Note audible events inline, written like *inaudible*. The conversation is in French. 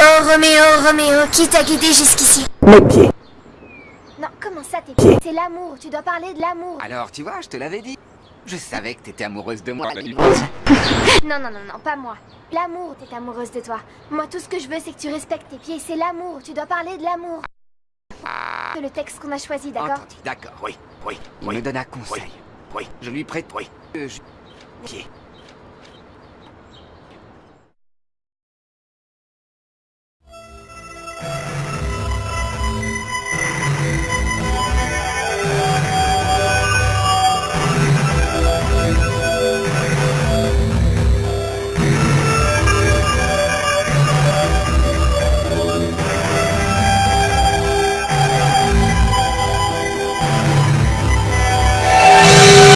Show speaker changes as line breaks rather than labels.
Oh Roméo, Roméo, qui t'a guidé jusqu'ici
Mes pieds.
Non, comment ça tes pieds C'est l'amour, tu dois parler de l'amour.
Alors, tu vois, je te l'avais dit. Je savais que t'étais amoureuse de moi.
Oh, bah, *laughs* non, non, non, non, pas moi. L'amour, t'es amoureuse de toi. Moi, tout ce que je veux, c'est que tu respectes tes pieds. C'est l'amour, tu dois parler de l'amour. Ah. C'est le texte qu'on a choisi, d'accord?
D'accord, oui, oui. Il me donne un conseil. Oui, je lui prête, oui. Euh, je... Pied.